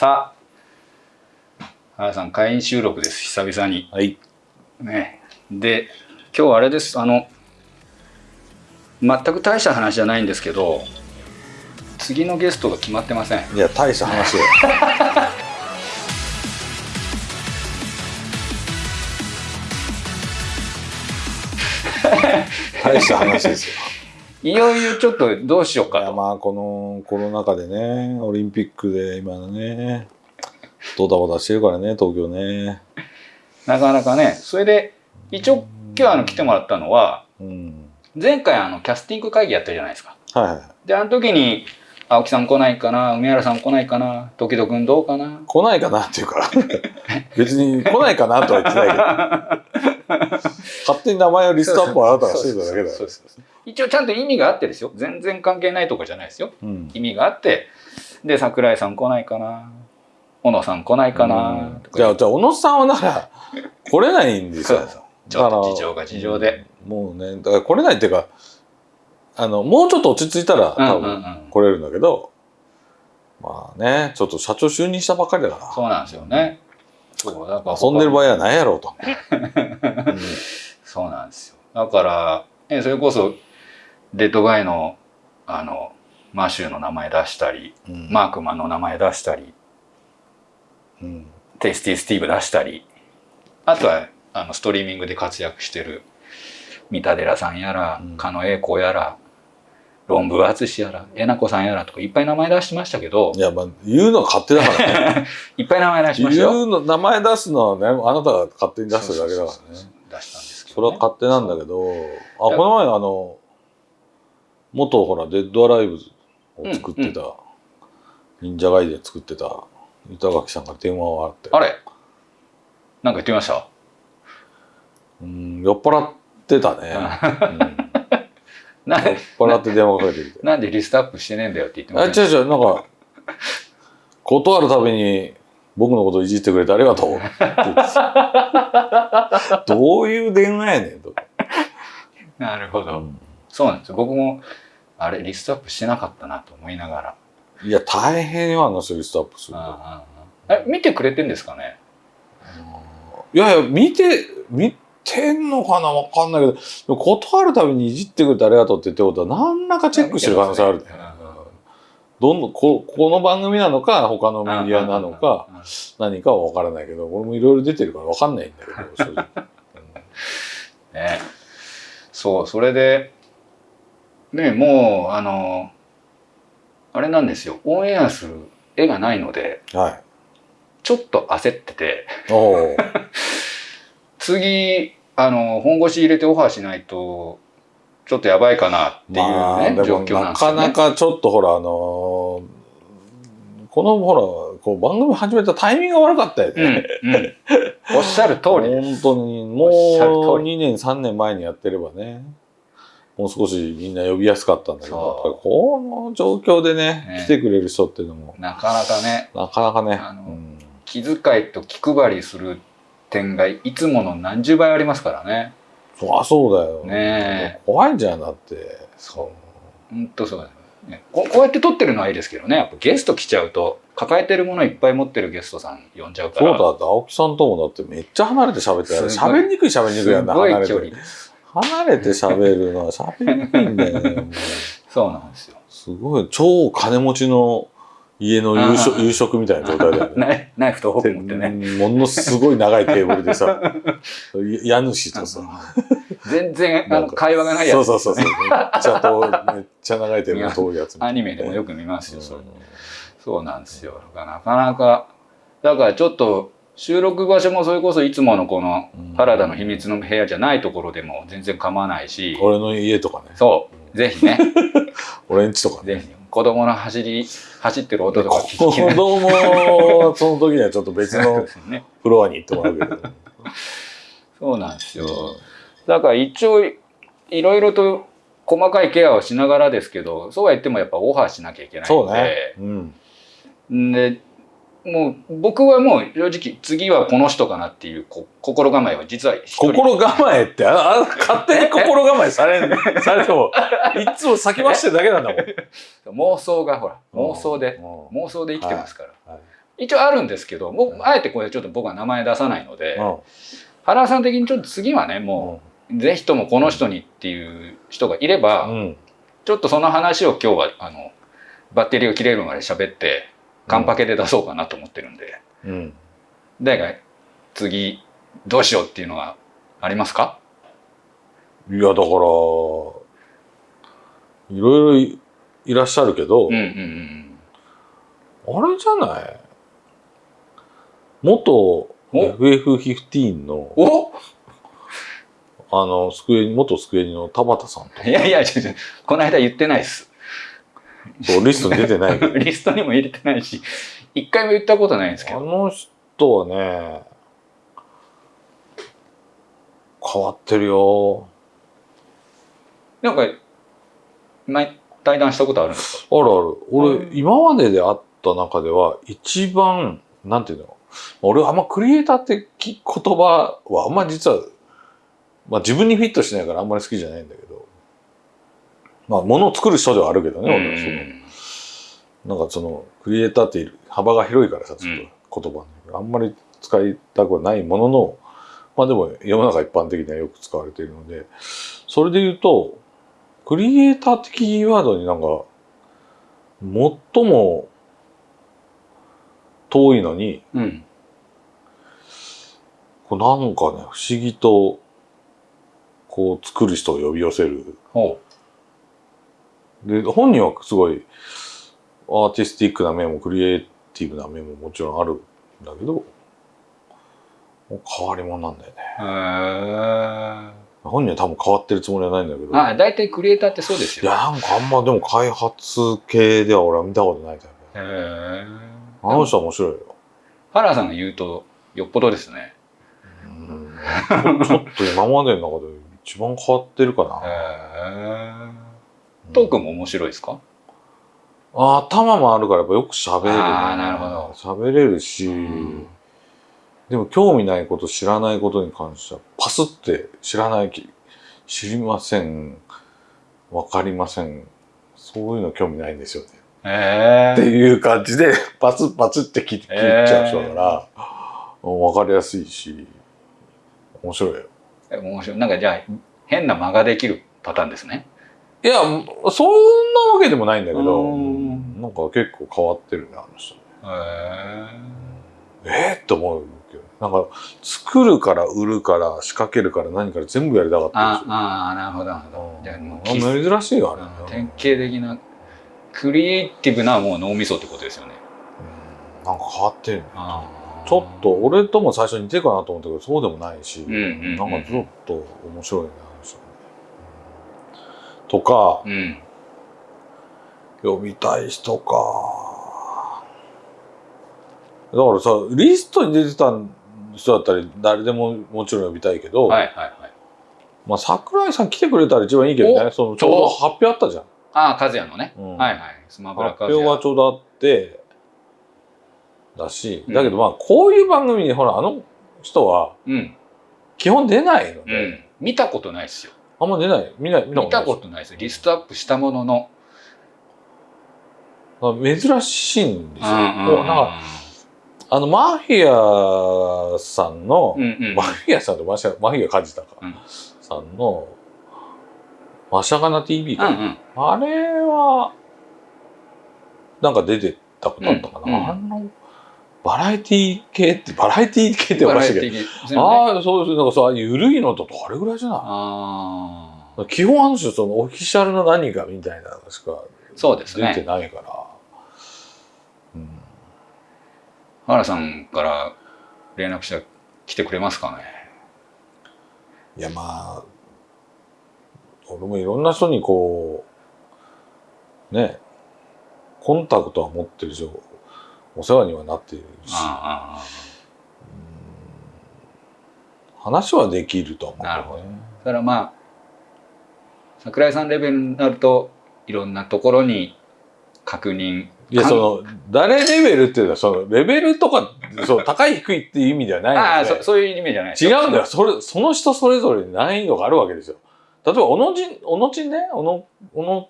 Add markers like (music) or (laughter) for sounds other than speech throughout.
さあ原さん会員収録です久々にはい。ねで今日あれですあの全く大した話じゃないんですけど次のゲストが決まってませんいや、大した話よ。(laughs) 大した話ですよ。いよいよちょっとどうしよう、かとまあ、このコロナ禍でね、オリンピックで今のね、ドタバタしてるからね、東京ね。なかなかねそれで一応今日あの来てもらったのはうん。前回あのキャスティング会議やったじゃないですかはい。であの時に青木さん来ないかな梅原さん来ないかな時々君どうかな来ないかなっていうか、別に来ないかなとは言ってないけど、勝手に名前をリストアップをあなたがしてただけだよそう。そうそう一応ちゃんと意味があってですよ。全然関係ないとかじゃないですよ。うん。意味があって。で桜井さん来ないかな。小野さん来ないかな。とかじゃあ、じゃあ、小野さんはだから、来れないんですよ。ちょっと事情が事情で。もうね、だから来れないっていうか、あの、もうちょっと落ち着いたらうん多分うん。うん来れるんだけど、まあね、ちょっと社長就任したばっかりだかそうなんですよね。そうだからら、遊んでる場合はないやろうと。(laughs) そうなんですよ。だからえそれこそデッドガイのあのマシューの名前出したり、うんマークマンの名前出したりうんテイスティスティーブ出したりあとはあのストリーミングで活躍してる三田寺さんやら、うん狩野英孝やら論文淳やらえなこさんやらとかいっぱい名前出しましたけどいや、まあ、言うのは勝手だからね。(laughs) いっぱい名前出しましたよ。言うの、名前出すのはね、あなたが勝手に出してるだけだからね。出したんですけそど、ね、れは勝手なんだけど、あ、この前あの、元ほら、デッドアライブを作ってた、忍者ガイで作ってた、板垣さんから電話があって、あれ？なんか言ってました？うん、酔っ払ってたね。うん。酔っ払って電話かけてきて。なんでリストアップしてねえんだよって言ってまあ、した違う違う、なんか、断るたびに僕のこといじってくれてありがとうって言ってた。(laughs) どういう電話やねんと。なるほど、うんそうなんですよ。僕もあれリストアップしてなかったなと思いながら。いや、大変よ、あの人リストアップすると。え見てくれてんですかね？いやいや、見て、見てんのかなわかんないけど、断るたびにいじってくれてありがとうって言ってことは、何らかチェックしてる可能性ある。ね。どんどんこ、この番組なのか、他のメディアなのか、何かは分からないけど、俺もいろいろ出てるから分かんないんだけど。(laughs) ね。そうそれでねもうあのあれなんですよオンエアする絵がないのではい。ちょっと焦ってて。(laughs) 次あの本腰入れてオファーしないとちょっとやばいかなっていうね、まあ、状況なんなですよね。かなかちょっとほら、あのーこのほら、こう番組始めたタイミングが悪かったようんね。うん、おっしゃる通りです。本当に、もうおっしゃる通り2年、3年前にやってればね、もう少しみんな呼びやすかったんだけど、やっぱりこの状況でね、ね。来てくれる人っていうのも、なかなかね。なかなかね、うん。気遣いと気配りする点がいつもの何十倍ありますからね。そりゃそうだよ。ね怖いんじゃん、だって。そう。本当そうだよね。ここうやって撮ってるのはいいですけどね。やっぱゲスト来ちゃうと抱えてるものいっぱい持ってるゲストさん呼んじゃうから。そうだ青木さんともだってめっちゃ離れて喋ってた喋りにくい喋りにくいやんなすごい離れて距離です離れて喋るのは喋りにくいんだよねそうなんですよ。すごい超金持ちの家の夕食夕食みたいな状態だよね。(laughs) ナイナイフとフォーク持ってね。でものすごい長いテーブルでさ (laughs) 家主とさ。全然あの会話がないやつ。そうそうそうそう。めっちゃ遠いめっちゃ長いテーブルの遠いやつアニメでもよく見ますよそそうなんですよ。なかなかだからちょっと収録場所もそれこそいつものこのうん。原田の秘密の部屋じゃないところでも全然構わないし。俺の家とかね。そう。ぜひね。(laughs) 俺ん家とかね。ぜひ。子供の走り走ってる音とか聞子きな供はその時にはちょっと別の (laughs) ね。フロアに行ってもらうけど。(laughs) そうなんですよ。だから一応いろいろと細かいケアをしながらですけどそうは言ってもやっぱオファーしなきゃいけないそうのね。で、うん。でもう僕はもう正直次はこの人かなっていうこ心構えは実は心構えってああ勝手に心構えされん (laughs) されてもいつも先走ってるだけなんだもん。(laughs) 妄想がほら妄想でうん妄想で生きてますから。はい一応あるんですけど僕あえてこれちょっと僕は名前出さないので、うん。原さん的にちょっと次はねもう、ぜひともこの人にっていう人がいれば、うん。ちょっとその話を今日はあのバッテリーが切れるまで喋ってカンパケで出そうかなと思ってるんで、うん。誰か次どうしようっていうのはありますか？いやだからいろいろいいらっしゃるけど、うんうんうんあれじゃない？元お？FF15 のお？あのスクエニ元スクエニの田畑さんといやいやこの間言ってないです (laughs) そうリストに出てない (laughs) リストにも入れてないし一回も言ったことないんですけど。あの人はね変わってるよ。なんか前対談したことあるんですか？あるある。俺、うん。今までであった中では一番なんていうの？俺あんまクリエイターってき言葉はあんま実は、まあ、自分にフィットしないからあんまり好きじゃないんだけどまあ物を作る人ではあるけどね、俺はそのなんかそのクリエイターって幅が広いからさちょっと言葉に、あんまり使いたくはないもののまあでも世の中一般的にはよく使われているのでそれで言うとクリエイター的キーワードになんか最も遠いのにうん。こうなんかね不思議とこう作る人を呼び寄せるほで本人はすごいアーティスティックな面もクリエイティブな面ももちろんあるんだけど変わり者なんだよね。うへえ本人は多分変わってるつもりはないんだけど。あ大体クリエイターってそうですよ。いやなんかあんまでも開発系では俺は見たことないタイプへえあの人は面白いよ、原田さんが言うとよっぽどですね。うん、ちょっと今までの中で一番変わってるかへな、えトークも面白いですか？あ頭もあるからやっぱよく喋れるね。あーなるほど。喋れるし、うんでも興味ないこと知らないことに関してはパスって知らないき知りません。わかりません。そういうの興味ないんですよね、へえっていう感じで (laughs) パツパツって切切っちゃう人だから、わかりやすいし面白いよ。面白い。なんかじゃあ変な間ができるパターンですねいやそんなわけでもないんだけどうん。なんか結構変わってるねあの人ね。へええー、って思うけど。なんか作るから売るから仕掛けるから何から全部やりたかったあんですよ。あーなるほどなるほど。うん。じゃ珍しいよあれ、典型的なクリエイティブなもう脳みそってことですよね。うん。なんか変わってるあちょっと俺とも最初似てるかなと思ったけどそうでもないし、うんうんうんなんかちょっと面白いねあの人ねうんとかうん。呼びたい人か。だからさリストに出てた人だったら誰でももちろん呼びたいけど、はいはいはい。まあ桜井さん来てくれたら一番いいけどね。そのちょうど発表あったじゃん、ああ和也のね。うん。はいはい。スマブラ発表がちょうどあってだしうん。だけどまあこういう番組にほらあの人はうん。基本出ないのうで、ん。見たことないですよあんま出ない見ない見見たことないです。リストアップしたものの。あ珍しいんですよ、うんうんこうなんかあのマフィアさんの、うんうん。マフィアさんとマシャマフィア梶田か、うん。さんのマシャガナ TV か、うんうん。あれはなんか出てたことあったかな、うんうん。あのバラエティー系ってバラエティー系っておかしいけど、ああそうですなんかさ緩いのとどれぐらいじゃないあ基本あの人そのオフィシャルの何かみたいなのしかーそうです出てねないから、うん。原さんから連絡したら来てくれますかね？いやまあ俺もいろんな人にこうねコンタクトは持ってるしお世話にはなっているし。話はできるとは思うけなるほねだからまあ桜井さんレベルになるといろんなところに確認。いやその誰レベルっていうのはそのレベルとかそう高い低いっていう意味ではないああのでそそういう意味じゃない。違うんだよ。それその人それぞれに難易度があるわけですよ。例えば小野ちん小野ちんね？小野小野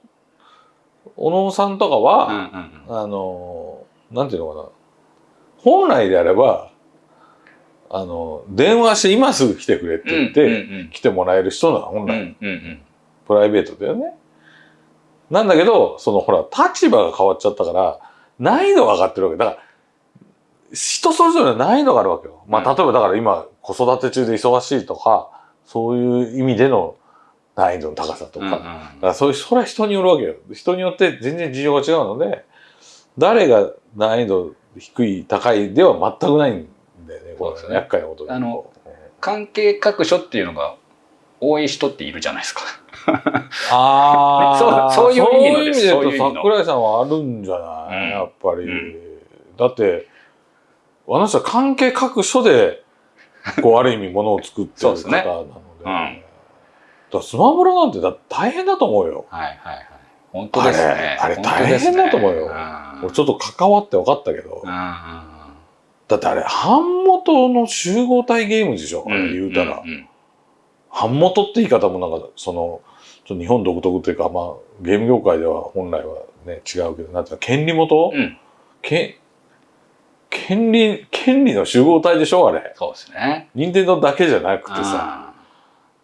小野さんとかは、うんうんうん。あのなんていうのかな。本来であればあの電話して今すぐ来てくれって言って、来てもらえる人なの本来、プライベートだよね。なんだけどそのほら立場が変わっちゃったから難易度が上がってるわけ。だから人それぞれの難易度があるわけよ。まあうん。例えばだから今子育て中で忙しいとかそういう意味での難易度の高さとか、うんうん。だからそういうそれは人によるわけよ。人によって全然事情が違うので誰が難易度低い高いでは全くないんだよねこれそうですね。厄介なことであの関係各所っていうのが多い人っているじゃないですか。ああ、(laughs) そうそういう意味ので言うと桜井さんはあるんじゃない、うん。やっぱり、うん。だってあの人は関係各所でこうある意味ものを作ってる方なので。(laughs) うんスマブラなんてだ大変だと思うよ。はいはいはい。本当ですね。あれあれ大変だと思うよ。うん。俺ちょっと関わって分かったけど、うんうんだってあれ版元の集合体ゲームでしょ、うん言うたら、んん。版元って言い方もなんかそのちょっと日本独特っていうか、まあ、ゲーム業界では本来はね違うけどなんていうの権利元、うん。け権利権利の集合体でしょあれ。そうですね。任天堂だけじゃなくてさあ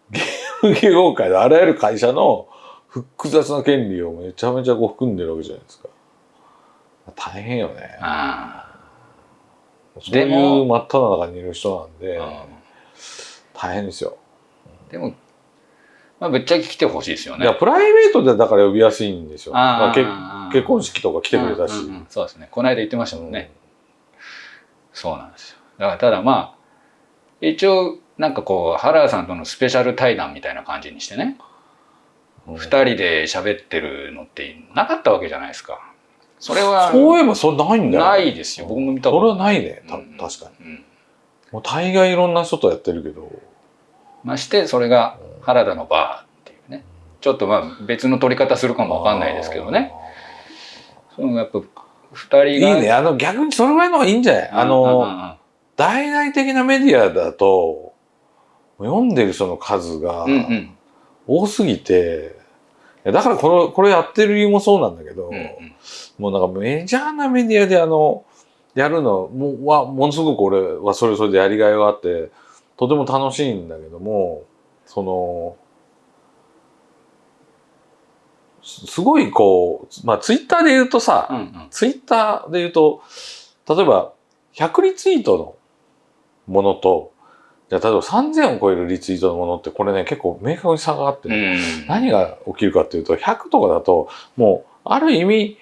ゲーム業界のあらゆる会社の複雑な権利をめちゃめちゃこう含んでるわけじゃないですか。大変よね。そういでもう真っ只中にいる人なんで大変ですよ。でも、まあ、ぶっちゃけ来てほしいですよね。いやプライベートでだから呼びやすいんですよ。まあ結婚式とか来てくれたし、うんうんうんそうですね。この間言ってましたもんね。そうなんですよ。だからただまあ、一応、なんかこう、原田さんとのスペシャル対談みたいな感じにしてね、うん二人で喋ってるのってなかったわけじゃないですか。それは、そういえばそれないんだよ、ないですよ。僕も見たそれはないね、たうん確かに。うんもう大概いろんな人とやってるけど。まして、それが原田のバーっていうね。ちょっとまあ別の取り方するかもわかんないですけどね。そのやっぱ二あー。い人が。いね。あの逆にそれぐらいの方がいいんじゃない？あうんうんうんの、大々的なメディアだと、読んでる人の数がうんうん多すぎて、いやだからこれこれやってる理由もそうなんだけど、うんうん。もうなんかメジャーなメディアであの、やるのはものすごく俺はそれそれでやりがいがあってとても楽しいんだけどもそのすすごいこうまあツイッターで言うとさ、うんうん。ツイッターで言うと例えば100リツイートのものとじゃあ例えば3000を超えるリツイートのものってこれね結構明確に差があって、うん何が起きるかっていうと100とかだともうある意味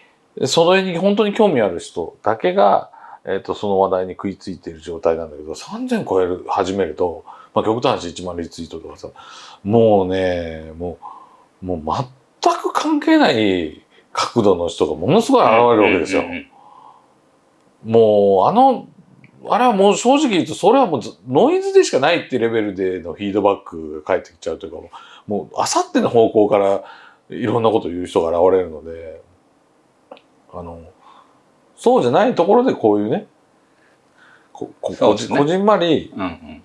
それに本当に興味ある人だけが、えー、とその話題に食いついている状態なんだけど3000超える始めると、まあ、極端な話1万リツイートとかさもうねもうもう全く関係ない角度の人がものすごい現れるわけですよ。もうあのあれはもう正直言うとそれはもうずノイズでしかないっていうレベルでのフィードバックが返ってきちゃうというかもうあさっての方向からいろんなことを言う人が現れるのであのそうじゃないところでこういうねこここそうですね。じこじんまりうんうん。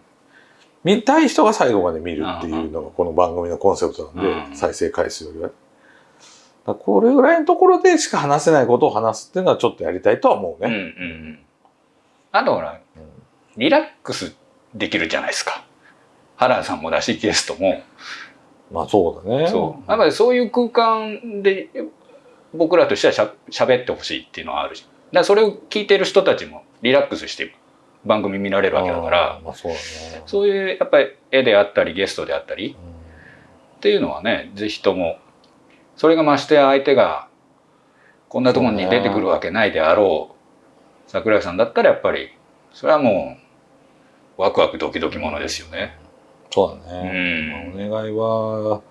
見たい人が最後まで見るっていうのがこの番組のコンセプトなんで、うん再生回数よりは。これぐらいのところでしか話せないことを話すっていうのはちょっとやりたいとは思ううんうんうあとほらリラックスできるじゃないですか。原田さんもだしゲストも。まあそうだね。そう。やっぱりそういう空間で僕らとしてはしゃ喋ってほしいっていうのはあるし。だそれを聞いてる人たちもリラックスして番組見られるわけだから。まあそうだね。そういうやっぱり絵であったりゲストであったり。うんっていうのはねぜひともそれがましてや相手がこんなところに出てくるわけないであろう桜井さんだったらやっぱりそれはもうワクワクドキドキものですよね。そうだうね。んまあお願いは、お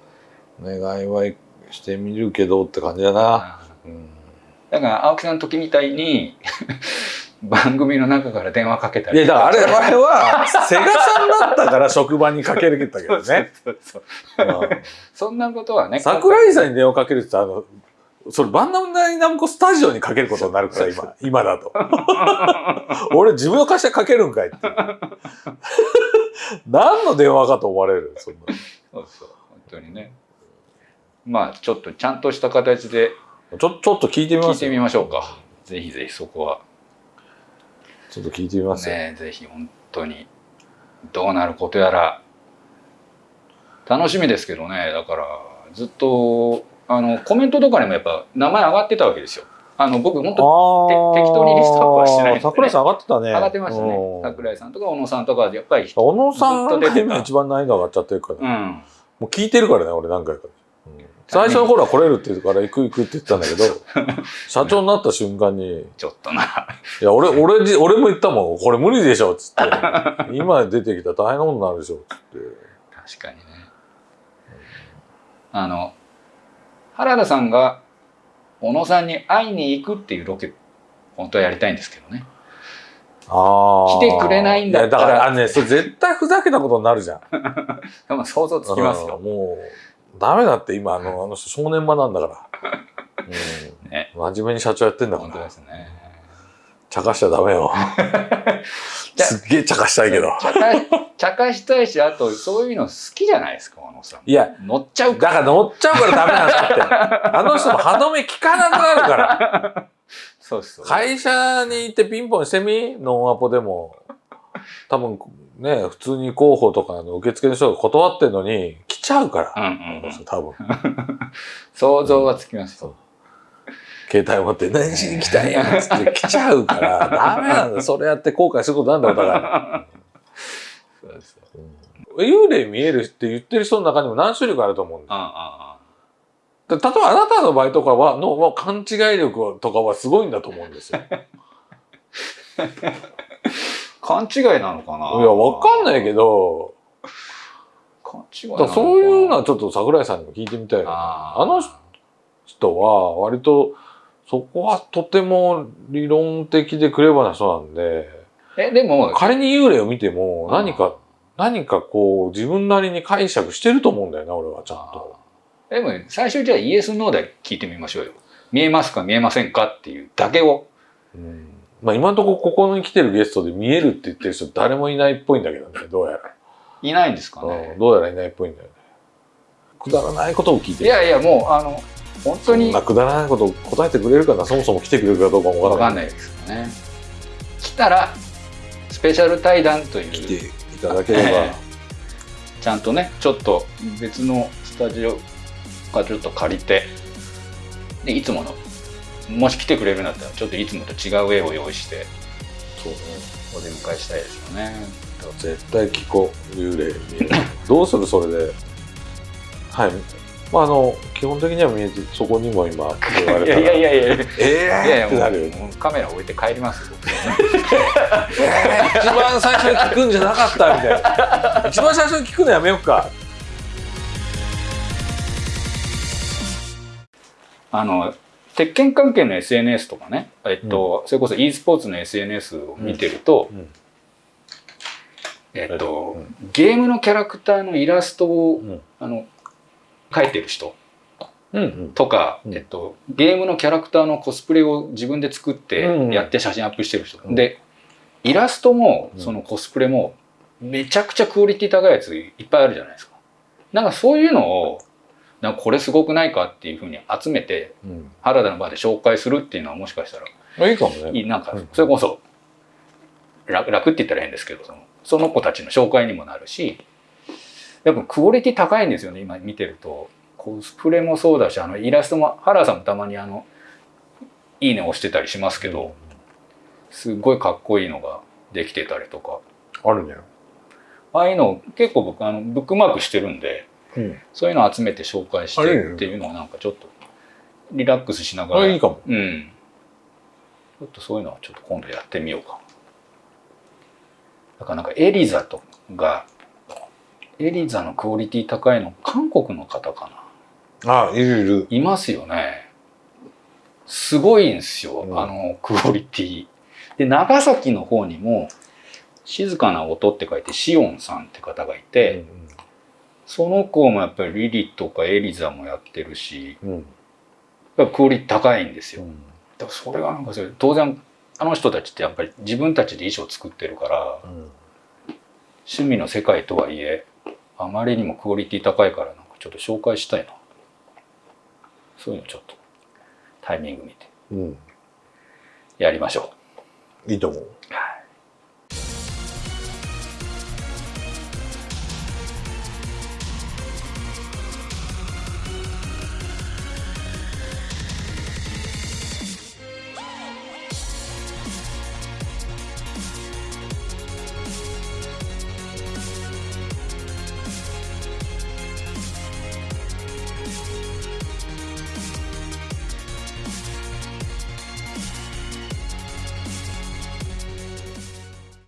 願いはしてみるけどって感じだな。うんだから青木さんの時みたいに (laughs) 番組の中から電話かけたりいや、だからあれ、あれは、セガさんだったから職場にかけるけどね。(laughs) そんそんなことはね桜井さんに電話かけるってあの、それバンダムダイナムコスタジオにかけることになるから、今、今だと。俺自分の会社かけるんかいって。(laughs) 何の電話かと思われる、そんな。そうそう本当にね。まあちょっとちゃんとした形で。ちょ、ちょっと聞いてみますよ。聞いてみましょうか。ぜひぜひそこは。ちょっと聞いてみますよ、ねぜひ本当に。どうなることやら。楽しみですけどね。だからずっとあのコメントとかにもやっぱ名前上がってたわけですよ。あの僕本当あー。て適当にリストアップはしてないね桜井さん上がってたね。上がってましたね。うん。桜井さんとか小野さんとかやっぱり小野さんと出てた一番難易度上がっちゃってるから、うん。もう聞いてるからね俺何回か、うん。(laughs) 最初の頃は来れるって言うから行く行くって言ってたんだけど (laughs) 社長になった瞬間にちょっとな。「いや俺俺じ俺も言ったもん。これ無理でしょ」っつって「今出てきたら大変なことになるでしょ」っつって。確かにね。あの、原田さんが小野さんに会いに行くっていうロケ、本当はやりたいんですけどね。ああ来てくれないんだったら。だからあのねそれ絶対ふざけたことになるじゃん。(laughs) でも想像つきますうんよ。もうダメだって今あのあの人正念場なんだから、うん。(laughs) ね。真面目に社長やってんだから。本当ですね。茶化しちゃダメよ。(laughs) すっげえ茶化したいけど。茶化茶化したいし、あとそういうの好きじゃないですか、小野さん。いや乗っちゃうかだから乗っちゃうからダメなんだって。あの人も歯止め効かなくなるから。そうそう。会社に行ってピンポンしてみ？ノンアポでも。多分ね普通に候補とかの受付の人が断ってんのに来ちゃうから、うんうんうん。多分。(laughs) 想像はつきますよ。携帯持って何しに来たんやっつって来ちゃうからダメなんだ (laughs) それやって後悔することなんだよお互いそうですよ。幽霊見えるって言ってる人の中にも何種類かあると思うんだよああで例えばあなたの場合とかはのの勘違い力とかはすごいんだと思うんですよ。い (laughs) 勘違いなのかな？やわかんないけど勘違いなだからのかな？そういうのはちょっと桜井さんにも聞いてみたいよね。あーあの人は割とそこはとても理論的でクレバーな人なんで。えでも仮に幽霊を見ても何か何かこう自分なりに解釈してると思うんだよな俺はちゃんと。でも最初じゃあイエスノーで聞いてみましょうよ。見えますか見えませんかっていうだけを。うん。まあ今のところここに来てるゲストで見えるって言ってる人誰もいないっぽいんだけどねどうやら。いないんですかうねん。どうやらいないっぽいんだよね。くだらないことを聞いていやいやもうあの本当にまあ、くだらないことを答えてくれるかな？そもそも来てくれるかどうかもわかんない。わかんないですよね。来たらスペシャル対談という来ていただければ、えちゃんとねちょっと別のスタジオかちょっと借りてでいつものもし来てくれるんだったらちょっといつもと違う絵を用意してそうね。お出迎えしたいですよね。絶対聞こう。幽霊見えるどうする？それで。はいまああの基本的には見えてそこにも今言われいやたらいやいやいや。いやえいやいやー？ってなるカメラ置いて帰ります一番最初に聞くんじゃなかったみたいな。一番最初に聞くのやめようか。あの鉄拳関係の SNS とかね、えっとそれこそ e スポーツの SNS を見てると、うん。えっとうん。ゲームのキャラクターのイラストを、うん。あの描いてる人うんうん。とか、うん。えっと、ゲームのキャラクターのコスプレを自分で作ってうんやって写真アップしてる人、うん。でイラストもうん。そのコスプレもめちゃくちゃクオリティ高いやついっぱいあるじゃないですか。なんかそういうのをなんかこれすごくないかっていうふうに集めてうん。原田の場で紹介するっていうのはもしかしたらあいいかもね。なんかうん。それこそ楽楽って言ったら変ですけどそのその子たちの紹介にもなるしやっぱクオリティ高いんですよね今見てると。コスプレもそうだしあのイラストも原田さんもたまにあの「いいね」押してたりしますけどすごいかっこいいのができてたりとか。あるね。ああいうのを結構僕あのブックマークしてるんでうん。そういうのを集めて紹介してっていうのはなんかちょっとリラックスしながら。あいいかも。うん。ちょっとそういうのはちょっと今度やってみようか。な。だからなんかエリザとが、エリザのクオリティ高いの韓国の方かな。あいるいるいますよね。すごいんですよ、うんあのクオリティ。で、長崎の方にも、静かな音って書いてシオンさんって方がいて、その子もやっぱりリリとかエリザもやってるし、うんうんやっぱクオリティ高いんですよ。うんだからそれがなんかそれ当然あの人たちってやっぱり自分たちで衣装作ってるからうん趣味の世界とはいえあまりにもクオリティ高いからなんかちょっと紹介したいな。そういうのちょっとタイミング見てうん。やりましょいいと思うう。はい